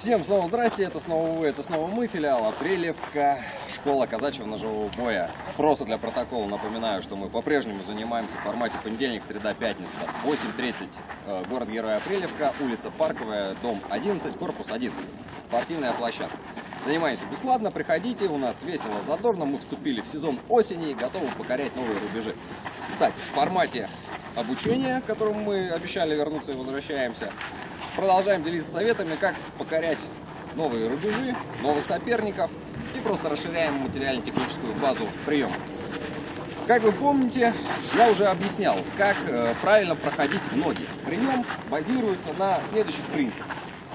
Всем снова здрасте, это снова вы, это снова мы, филиал Апрелевка, школа казачьего ножевого боя. Просто для протокола напоминаю, что мы по-прежнему занимаемся в формате понедельник, среда, пятница, 8.30, э, город-герой Апрелевка, улица Парковая, дом 11, корпус 1, спортивная площадка. Занимаемся бесплатно, приходите, у нас весело, задорно, мы вступили в сезон осени и готовы покорять новые рубежи. Кстати, в формате обучения, к которому мы обещали вернуться и возвращаемся, продолжаем делиться советами, как покорять новые рубежи, новых соперников и просто расширяем материально-техническую базу приема. Как вы помните, я уже объяснял, как э, правильно проходить в ноги. Прием базируется на следующих принципах.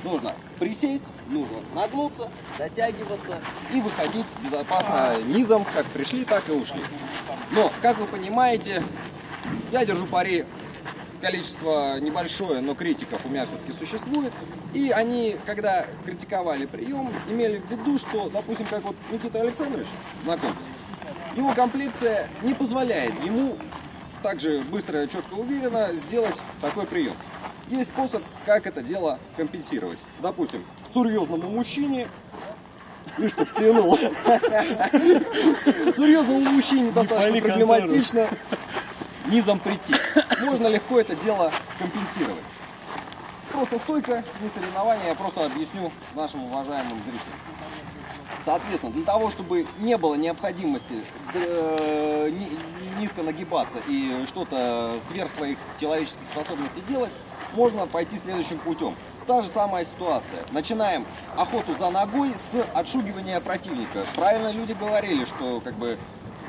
Нужно присесть, нужно нагнуться, дотягиваться и выходить безопасно низом, как пришли, так и ушли. Но, как вы понимаете, я держу пари количество небольшое, но критиков у меня все-таки существует. И они, когда критиковали прием, имели в виду, что, допустим, как вот Никита Александрович, знакомьтесь, его комплекция не позволяет ему также быстро, четко, уверенно сделать такой прием. Есть способ, как это дело компенсировать. Допустим, серьезному мужчине Видишь, ты втянул. Серьезному мужчине достаточно проблематично низом прийти. Можно легко это дело компенсировать. Просто стойка, не соревнования, я просто объясню нашим уважаемым зрителям. Соответственно, для того, чтобы не было необходимости э, низко нагибаться и что-то сверх своих человеческих способностей делать, можно пойти следующим путем. Та же самая ситуация. Начинаем охоту за ногой с отшугивания противника. Правильно люди говорили, что как бы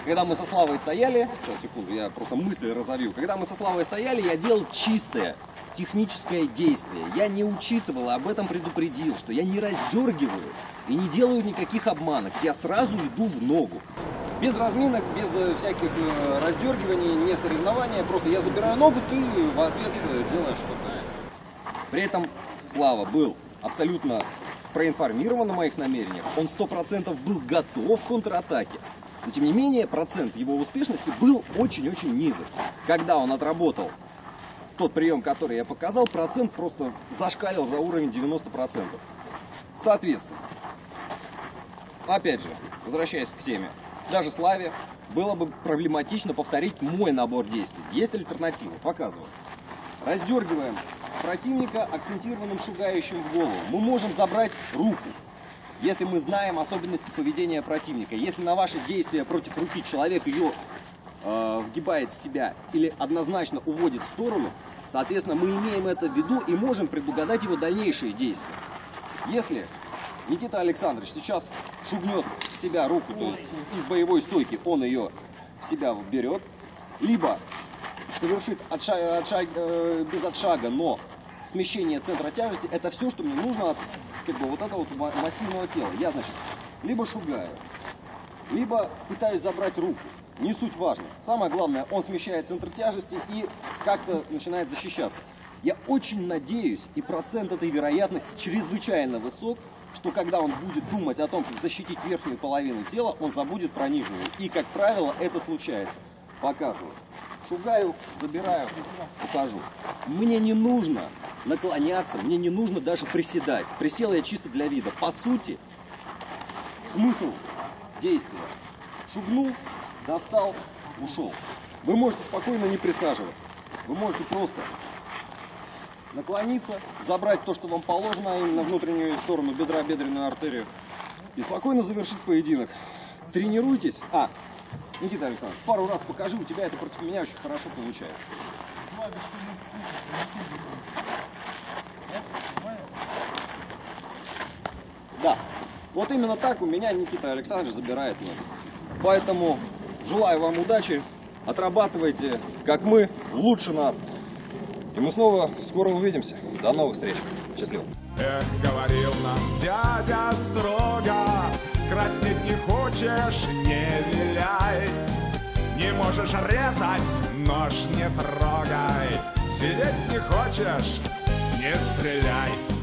когда мы со Славой стояли, сейчас, секунду, я просто мысли разовью. Когда мы со Славой стояли, я делал чистое техническое действие. Я не учитывал, об этом предупредил, что я не раздергиваю и не делаю никаких обманок. Я сразу иду в ногу. Без разминок, без э, всяких э, раздергиваний, не соревнования. Просто я забираю ногу, ты в ответ делаешь что знаешь. При этом Слава был абсолютно проинформирован о моих намерениях. Он сто процентов был готов к контратаке. Но тем не менее, процент его успешности был очень-очень низок. Когда он отработал тот прием, который я показал, процент просто зашкалил за уровень 90%. Соответственно, опять же, возвращаясь к теме, даже Славе было бы проблематично повторить мой набор действий. Есть альтернатива? Показываю. Раздергиваем противника акцентированным шугающим в голову. Мы можем забрать руку. Если мы знаем особенности поведения противника, если на ваши действия против руки человек ее э, вгибает в себя или однозначно уводит в сторону, соответственно, мы имеем это в виду и можем предугадать его дальнейшие действия. Если Никита Александрович сейчас шугнет в себя руку, то есть из боевой стойки он ее в себя берет, либо совершит отшаг, отшаг, э, без отшага, но смещение центра тяжести, это все, что мне нужно от как бы, вот этого вот массивного тела. Я, значит, либо шугаю, либо пытаюсь забрать руку. Не суть важно. Самое главное, он смещает центр тяжести и как-то начинает защищаться. Я очень надеюсь, и процент этой вероятности чрезвычайно высок, что когда он будет думать о том, как защитить верхнюю половину тела, он забудет про нижнюю. И, как правило, это случается. Показываю. Шугаю, забираю, ухожу. Мне не нужно наклоняться, мне не нужно даже приседать. Присел я чисто для вида. По сути, смысл действия. Шугнул, достал, ушел. Вы можете спокойно не присаживаться. Вы можете просто наклониться, забрать то, что вам положено, а именно внутреннюю сторону бедра, бедренную артерию, и спокойно завершить поединок. Тренируйтесь. А, Никита Александрович, пару раз покажи, у тебя это против меня очень хорошо получается. Да, вот именно так у меня Никита Александрович забирает ноги. Поэтому желаю вам удачи, отрабатывайте, как мы, лучше нас. И мы снова скоро увидимся. До новых встреч. Счастливо. Эх, говорил нам дядя можешь резать, нож не трогай. Сидеть не хочешь, не стреляй.